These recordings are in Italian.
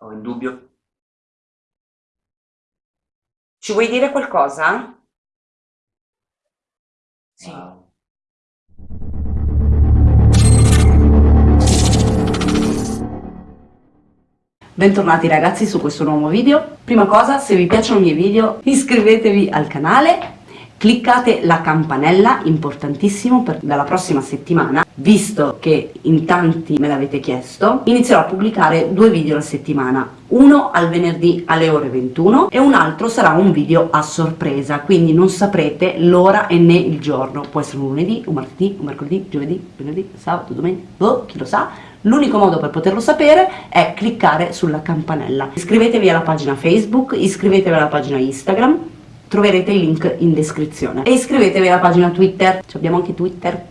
Ho il dubbio. Ci vuoi dire qualcosa? Sì. Wow. Bentornati ragazzi su questo nuovo video. Prima cosa, se vi piacciono i miei video, iscrivetevi al canale cliccate la campanella, importantissimo per dalla prossima settimana, visto che in tanti me l'avete chiesto, inizierò a pubblicare due video alla settimana, uno al venerdì alle ore 21 e un altro sarà un video a sorpresa, quindi non saprete l'ora e né il giorno, può essere un lunedì, un martedì, un mercoledì, giovedì, venerdì, sabato, domenica, boh, chi lo sa, L'unico modo per poterlo sapere è cliccare sulla campanella. Iscrivetevi alla pagina Facebook, iscrivetevi alla pagina Instagram, troverete i link in descrizione e iscrivetevi alla pagina Twitter, Ci abbiamo anche Twitter.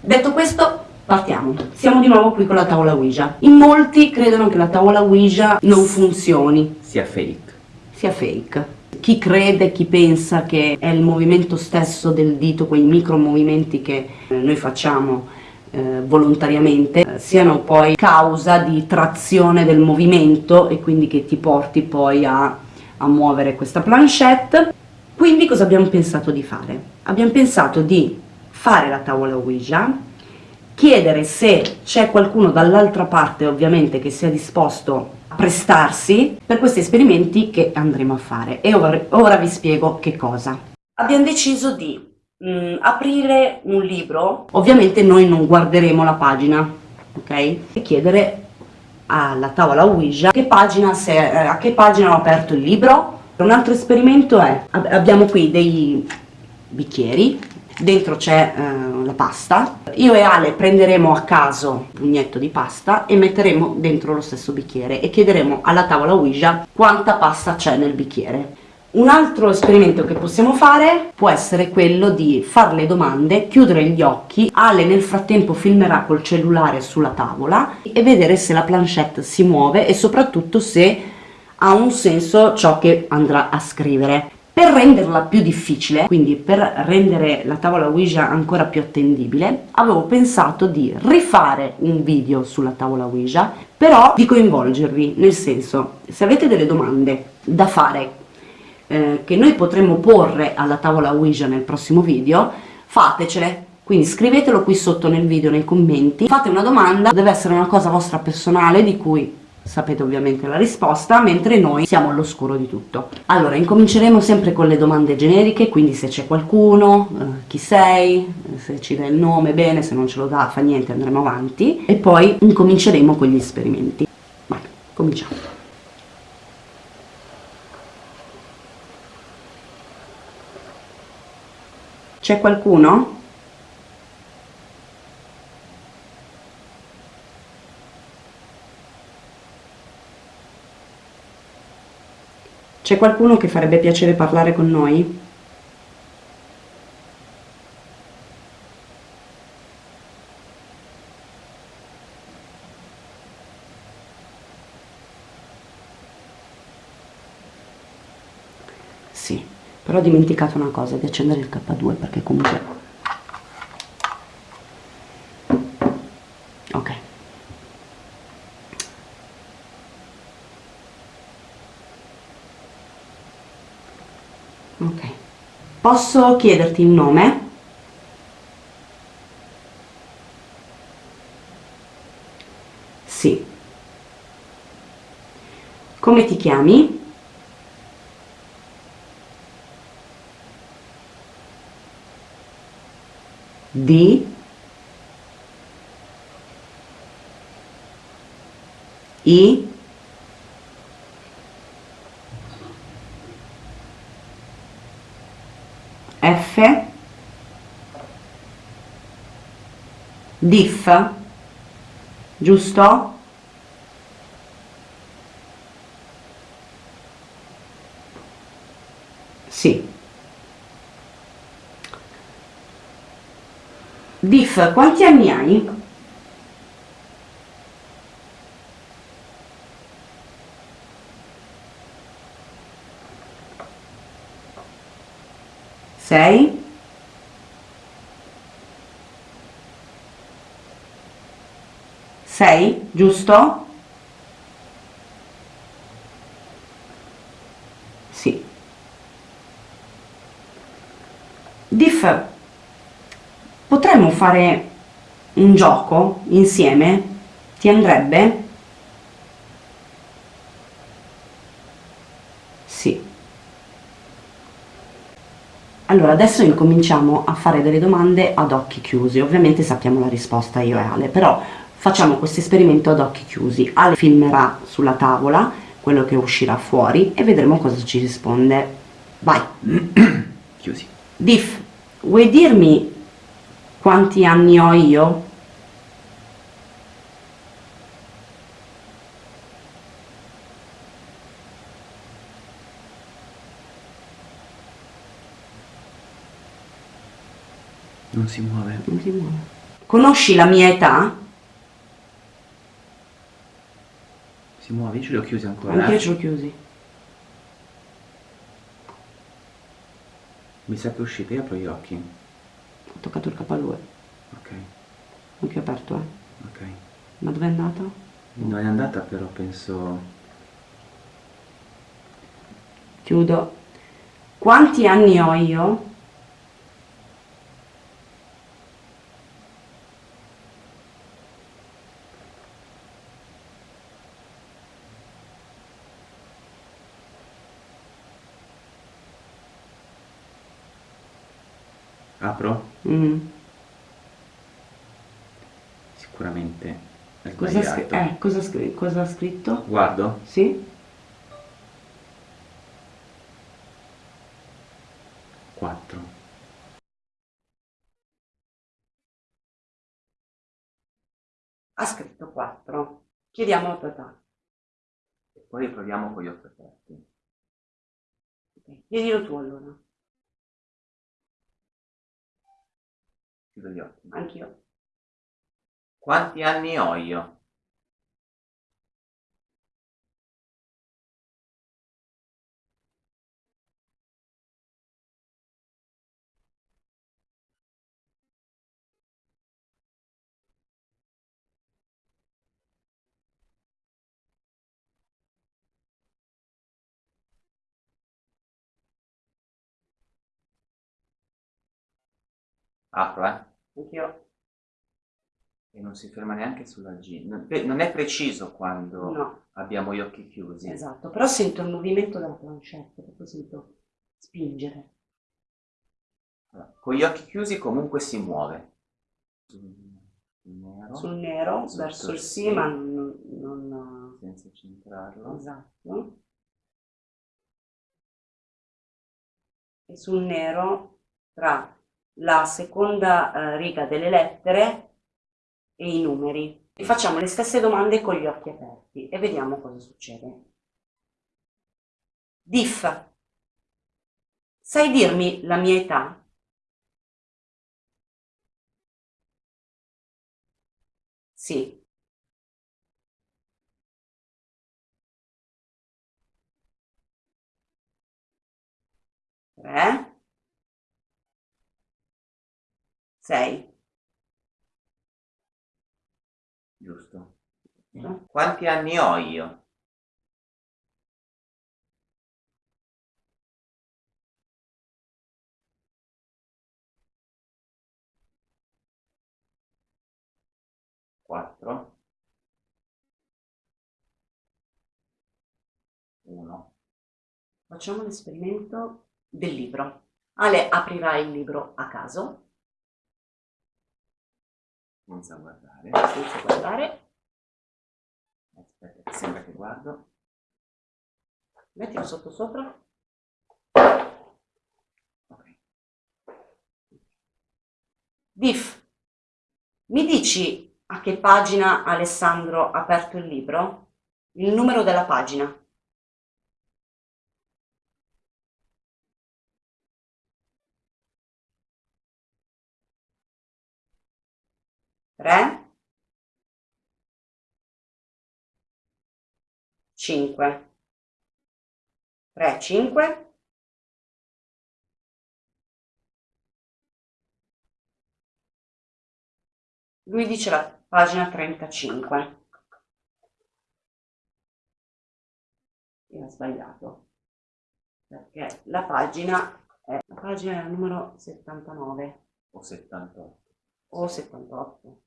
Detto questo, partiamo. Siamo di nuovo qui con la tavola Ouija. In molti credono che la tavola Ouija non funzioni. Sia fake. Sia fake. Chi crede, chi pensa che è il movimento stesso del dito, quei micro movimenti che eh, noi facciamo eh, volontariamente, eh, siano poi causa di trazione del movimento e quindi che ti porti poi a, a muovere questa planchette quindi cosa abbiamo pensato di fare? Abbiamo pensato di fare la tavola Ouija, chiedere se c'è qualcuno dall'altra parte ovviamente che sia disposto a prestarsi per questi esperimenti che andremo a fare e ora, ora vi spiego che cosa. Abbiamo deciso di mh, mm, aprire un libro, ovviamente noi non guarderemo la pagina, ok? E chiedere alla tavola Ouija che pagina se, eh, a che pagina ho aperto il libro, un altro esperimento è, abbiamo qui dei bicchieri, dentro c'è eh, la pasta, io e Ale prenderemo a caso un pugnetto di pasta e metteremo dentro lo stesso bicchiere e chiederemo alla tavola Ouija quanta pasta c'è nel bicchiere. Un altro esperimento che possiamo fare può essere quello di fare le domande, chiudere gli occhi, Ale nel frattempo filmerà col cellulare sulla tavola e vedere se la planchette si muove e soprattutto se ha un senso ciò che andrà a scrivere. Per renderla più difficile, quindi per rendere la tavola Ouija ancora più attendibile, avevo pensato di rifare un video sulla tavola Ouija, però di coinvolgervi, nel senso, se avete delle domande da fare eh, che noi potremmo porre alla tavola Ouija nel prossimo video, fatecele, quindi scrivetelo qui sotto nel video, nei commenti, fate una domanda, deve essere una cosa vostra personale di cui sapete ovviamente la risposta, mentre noi siamo all'oscuro di tutto. Allora, incominceremo sempre con le domande generiche, quindi se c'è qualcuno, eh, chi sei, se ci dà il nome, bene, se non ce lo dà, fa niente, andremo avanti, e poi incominceremo con gli esperimenti. Vai, cominciamo. C'è qualcuno? C'è qualcuno che farebbe piacere parlare con noi? Sì, però ho dimenticato una cosa, di accendere il K2 perché comunque ok posso chiederti il nome? sì come ti chiami? D I diff giusto? Sì. Diff, quanti anni hai? 6, giusto? Sì. Diff, potremmo fare un gioco insieme? Ti andrebbe? Sì. Allora, adesso incominciamo a fare delle domande ad occhi chiusi, ovviamente sappiamo la risposta io e Ale, però facciamo questo esperimento ad occhi chiusi. Ale filmerà sulla tavola quello che uscirà fuori e vedremo cosa ci risponde. Vai! Chiusi. Diff, vuoi dirmi quanti anni ho io? Non si muove. Non si muove. Conosci la mia età? Si muove, io ce li ho chiusi ancora. Anche eh. io ce l'ho chiusi. Mi sa che è uscita, io apro gli occhi. Ho toccato il lui. Ok, Occhio aperto, eh. ok. Ma dove è andato? Non è andata però penso... Chiudo. Quanti anni ho io? Apro? Mm. È Cosa, eh, cosa, cosa ha scritto? Guardo? Sì? 4. Ha scritto 4. Chiediamo la tua età. E poi proviamo con gli occhi aperti. Chiedilo tu allora. Chiudo gli occhi. Anch'io. Quanti anni ho io? Apro, eh? Anch'io. E non si ferma neanche sulla G. Non, è preciso quando No, abbiamo gli occhi chiusi. esatto. Però sento il movimento della planchette, proprio sento spingere. Allora, con gli occhi chiusi comunque si muove. Sul nero, Sul nero, Sotto verso il sì. ma non... non- senza centrarlo. esatto. E sul nero, tra la seconda eh, riga delle lettere e i numeri. E facciamo le stesse domande con gli occhi aperti e vediamo cosa succede. Diff, sai dirmi la mia età? Sì. Tre. Sei. Giusto. Quanti anni ho io? Quattro. Uno. Facciamo l'esperimento del libro. Ale aprirà il libro a caso, Senza guardare. senza guardare. Aspetta, sembra che guardo. Mettilo sotto sopra. Ok. Diff, mi dici a che pagina Alessandro ha aperto il libro? Il numero della pagina. Tre. Cinque. Tre, cinque. Lui dice la pagina 35. E ha sbagliato. perché la pagina è la pagina numero 79 O 78. o 78.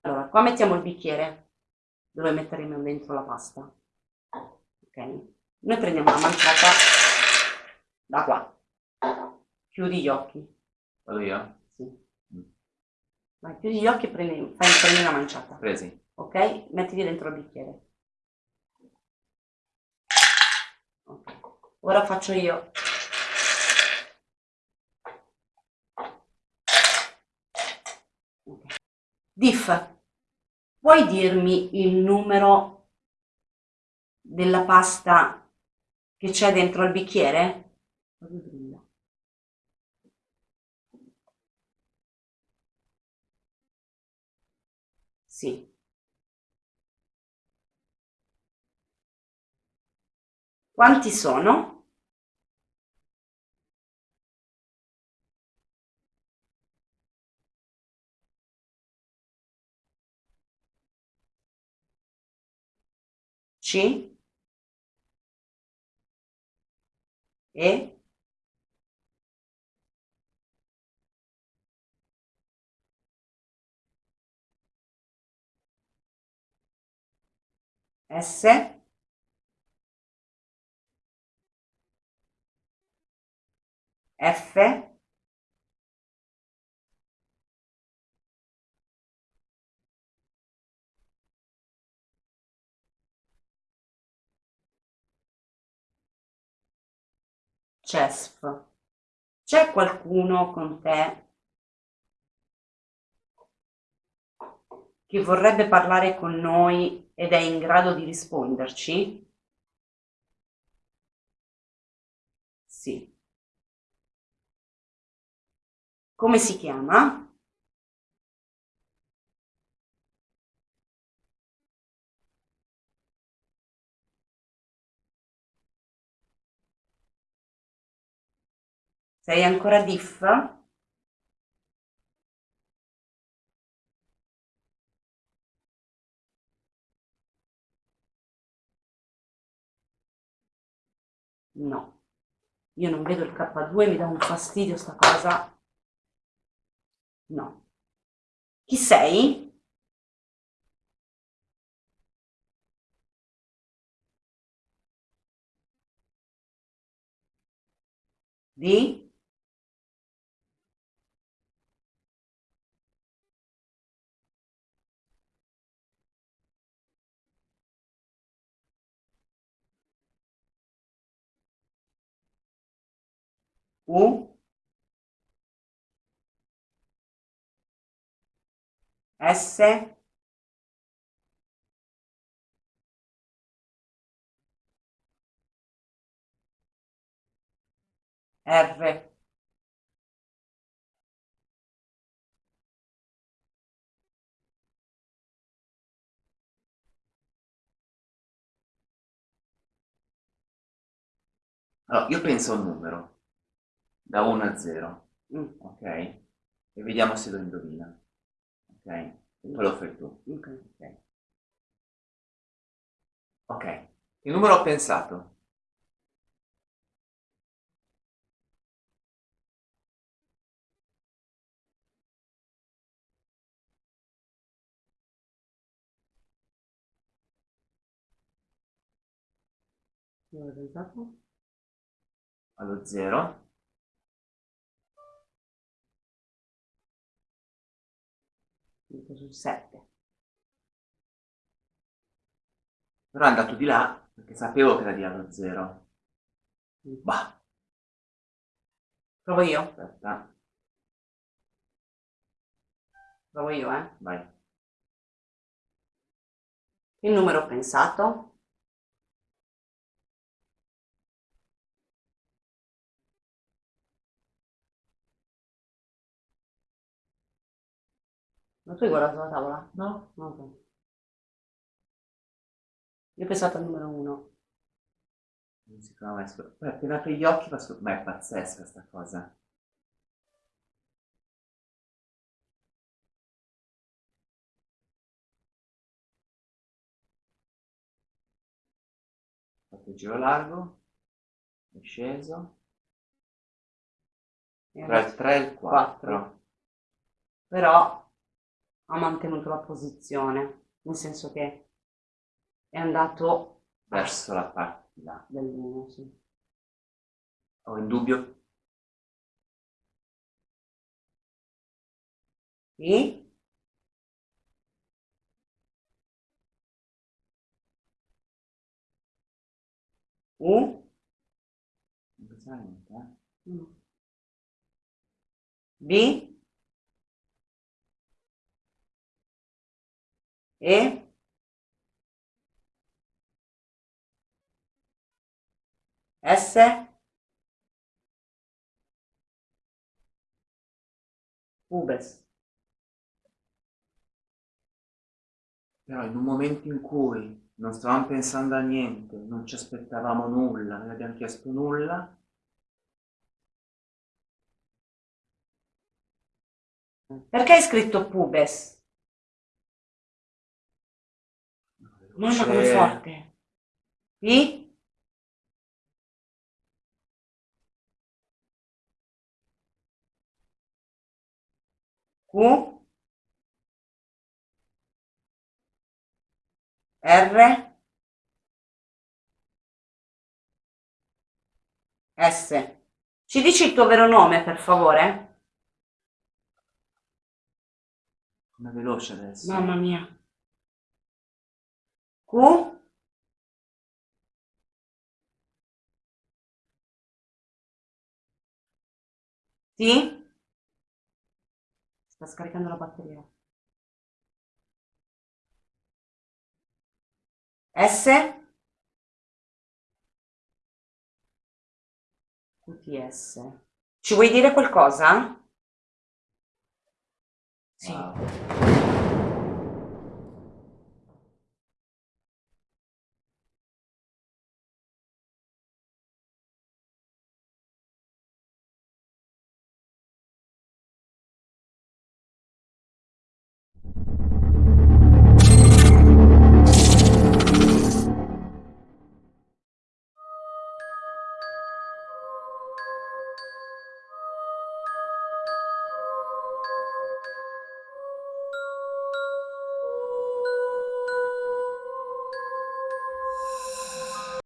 Allora, qua mettiamo il bicchiere dove metteremo dentro la pasta. Ok? Noi prendiamo la mancata da qua. Chiudi gli occhi. Vado io? Sì. Vai, chiudi gli occhi e prendi, fai, prendi una manciata. Presi. Ok? Mettili dentro il bicchiere. Ok. Ora faccio io. Diff, puoi dirmi il numero della pasta che c'è dentro il bicchiere? Sì. Quanti sono? C E S F CESF. C'è qualcuno con te che vorrebbe parlare con noi ed è in grado di risponderci? Sì. Come si chiama? Sei ancora diff? No, io non vedo il K2, mi dà un fastidio sta cosa. No. Chi sei? Di? U? S? R? Allora, io penso a un numero, da 1 a 0, Mm, ok? E vediamo se lo indovina, ok? E poi lo fai tu. ok. Ok. Ok. Che numero pensato? Ho pensato? Allo 0. Metto sul 7. Però è andato di là perché sapevo che era di allo 0. Bah, Provo io? aspetta, Provo io, eh? vai. Che numero pensato? Ma tu hai guardato la tavola? No? No. no. Io ho pensato al numero uno. Non si trova mai scuro. Poi appena apri gli occhi, passo... ma è pazzesca questa cosa. Ho fatto il giro largo, è sceso. Tra il 3 e il 4. 4. Però ha mantenuto la posizione, nel senso che è andato Verso la là. dell'1, sì. Ho in dubbio? Sì? U? Non niente, eh? Mm. B? E? S? Ubes. Però in un momento in cui non stavamo pensando a niente, non ci aspettavamo nulla, non abbiamo chiesto nulla, Perché hai scritto pubes? Mamma come forte. P? Q? R? S. Ci dici il tuo vero nome, per favore? Come veloce adesso. Mamma mia. Q? T? Sta scaricando la batteria. S? QTS. Ci vuoi dire qualcosa? Sì. Wow.